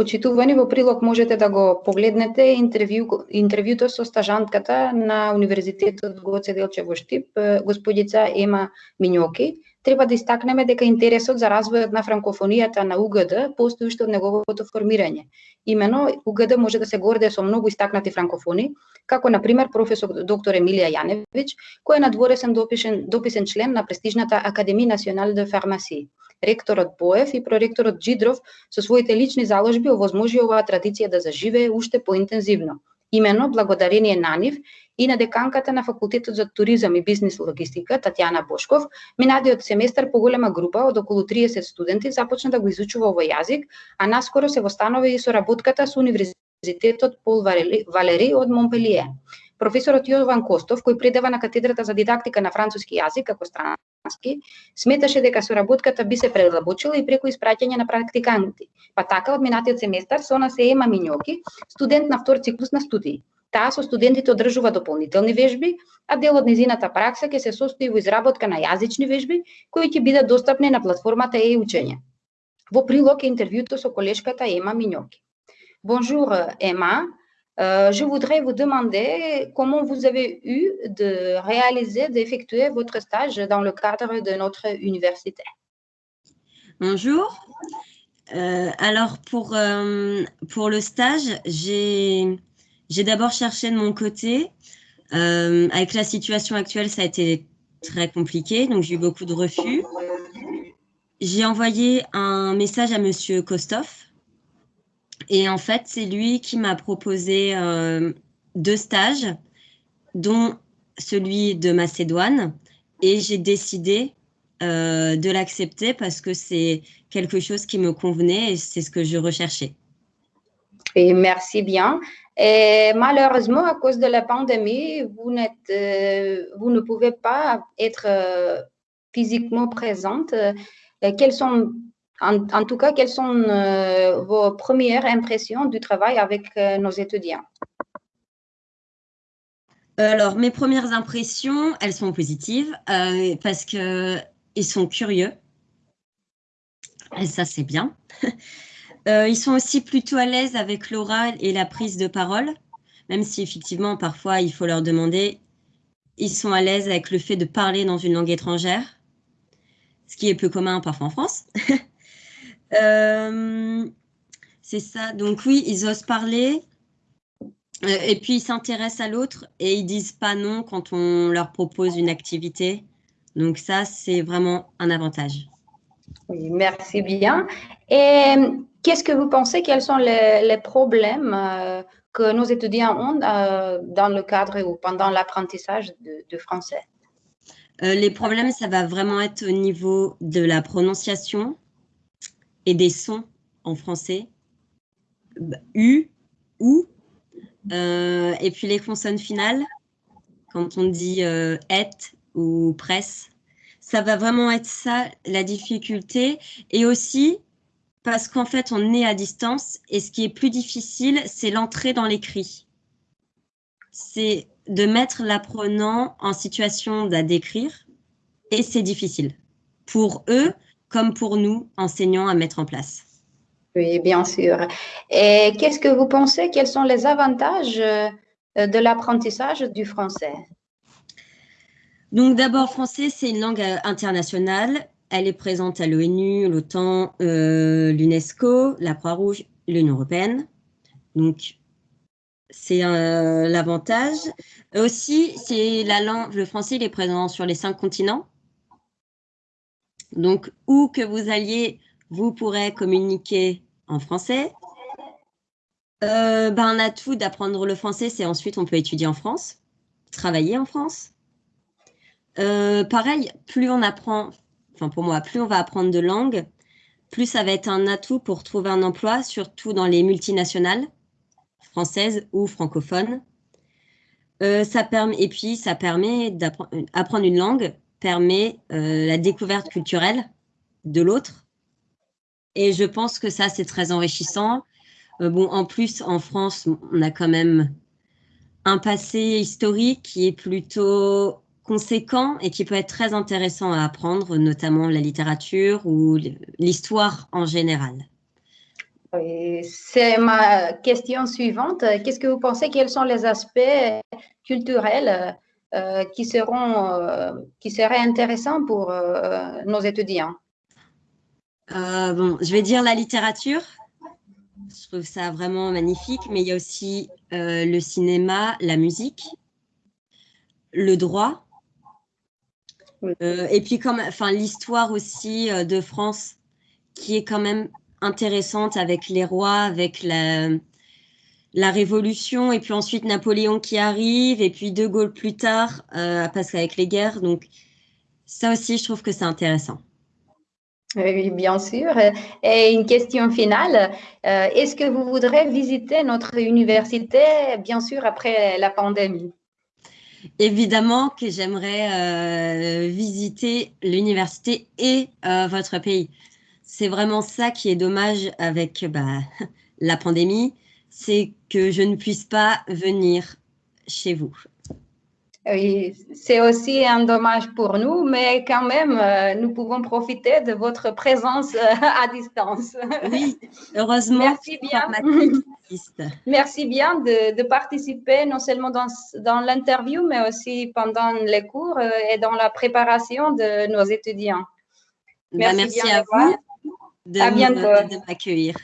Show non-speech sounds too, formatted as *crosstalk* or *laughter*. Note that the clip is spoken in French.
Почитувани во прилог можете да го погледнете. Интервју, интервјуто со стажантката на Универзитетот Гоце Делче во Штип, господица Ема Минјоки, треба да истакнеме дека интересот за развојот на франкофонијата на УГД постои уште од неговото формирање. Имено, УГД може да се горде со многу истакнати франкофони, како на пример професор доктор Емилија Јаневиќ, кој е надворесен допишен, дописен член на престижната Академија Национал де Фармаси. Ректорот Боев и проректорот Джидров со своите лични заложби овозможи оваа традиција да заживее уште поинтензивно. Имено, благодарение на нив и на деканката на Факултетот за туризам и бизнес логистика Татјана Бошков, минадиот семестар поголема група од околу 30 студенти започна да го изучува овој јазик, а наскоро се востанови и соработката со Универзитетот Пол Валери од Монпелие. Професорот Јован Костов, кој предава на катедрата за дидактика на француски јазик како странски, сметаше дека соработката би се предлабочила и преку испраќање на практиканти. Па така од минатиот семестар со нас е Ема Минјоки, студент на втор циклус на студии. Таа со студентите одржува дополнителни вежби, а дел од незината пракса ќе се состои во изработка на јазични вежби кои ќе бидат достапни на платформата е учење. Во прилог е интервјуто со колешката Ема Миньоки. Bonjour Emma, euh, je voudrais vous demander comment vous avez eu de réaliser, d'effectuer votre stage dans le cadre de notre université. Bonjour. Euh, alors pour, euh, pour le stage, j'ai j'ai d'abord cherché de mon côté. Euh, avec la situation actuelle, ça a été très compliqué, donc j'ai eu beaucoup de refus. J'ai envoyé un message à Monsieur Kostov. Et en fait, c'est lui qui m'a proposé euh, deux stages, dont celui de Macédoine. Et j'ai décidé euh, de l'accepter parce que c'est quelque chose qui me convenait et c'est ce que je recherchais. Et merci bien. Et malheureusement, à cause de la pandémie, vous, euh, ne pouvez pas être euh, physiquement présente. Quelles sont, en, tout cas, quelles sont euh, vos premières impressions du travail avec nos étudiants? Alors, mes premières impressions, elles sont positives parce qu'ils sont curieux. Et ça, c'est bien. Euh, ils sont aussi plutôt à l'aise avec l'oral et la prise de parole, même si effectivement, parfois, il faut leur demander. Ils sont à l'aise avec le fait de parler dans une langue étrangère, ce qui est peu commun parfois en France. *laughs* euh, c'est ça. Donc oui, ils osent parler. Euh, et puis, ils s'intéressent à l'autre et ils disent pas non quand on leur propose une activité. Donc ça, c'est vraiment un avantage. Oui, merci bien. Et Qu'est-ce que vous pensez? Quels sont les, problèmes euh, que nos étudiants ont euh, dans le cadre ou pendant l'apprentissage de, français? Euh, Les problèmes, ça va vraiment être au niveau de la prononciation et des sons en français. U, ou, et puis les consonnes finales, quand on dit et ou presse. Ça va vraiment être ça la difficulté. Et aussi, parce qu'en fait, on est à distance et ce qui est plus difficile, c'est l'entrée dans l'écrit. C'est de mettre l'apprenant en situation d'écrire et c'est difficile pour eux comme pour nous, enseignants, à mettre en place. Oui, bien sûr. Et qu'est-ce que vous pensez? Quels sont les avantages euh, de l'apprentissage du français? Donc d'abord, français, c'est une langue euh, internationale elle est présente à l'ONU, l'OTAN, euh, l'UNESCO, la Croix-Rouge, l'Union européenne. Donc, c'est euh, l'avantage. Aussi, c'est la langue, le français, il est présent sur les cinq continents. Donc, où que vous alliez, vous pourrez communiquer en français. Ben, un atout d'apprendre le français, c'est ensuite on peut étudier en France, travailler en France. Euh, pareil, plus on apprend pour moi, plus on va apprendre de langues, plus ça va être un atout pour trouver un emploi, surtout dans les multinationales, françaises ou francophones. Euh, ça permet, et puis, ça permet d'apprendre une langue, permet euh, la découverte culturelle de l'autre. Et je pense que ça, c'est très enrichissant. Euh, bon, en plus, en France, on a quand même un passé historique qui est plutôt conséquent et qui peut être très intéressant à apprendre, notamment la littérature ou l'histoire en général. C'est ma question suivante. Qu'est-ce que vous pensez, quels sont les aspects culturels euh, qui, seront, euh, qui seraient intéressants pour euh, nos étudiants? Bon, Je vais dire la littérature. Je trouve ça vraiment magnifique, mais il y a aussi le cinéma, la musique, le droit, et puis comme, enfin, l'histoire aussi de France, qui est quand même intéressante avec les rois, avec la, la Révolution, et puis ensuite Napoléon qui arrive, et puis De Gaulle plus tard, euh, parce qu'avec les guerres. Donc, ça aussi, je trouve que c'est intéressant. Oui, bien sûr. Et une question finale, euh, est-ce que vous voudrez visiter notre université, bien sûr, après la pandémie? Évidemment que j'aimerais euh, visiter l'université et votre pays c'est vraiment ça qui est dommage avec bah, *laughs* la pandémie, c'est que je ne puisse pas venir chez vous. C'est aussi un dommage pour nous, mais quand même, euh, nous pouvons profiter de votre présence euh, à distance. Oui, heureusement. Merci bien. *laughs* Merci bien de, de, participer non seulement dans, dans l'interview, mais aussi pendant les cours euh, et dans la préparation de nos étudiants. Bah, merci, à vous de, de m'accueillir.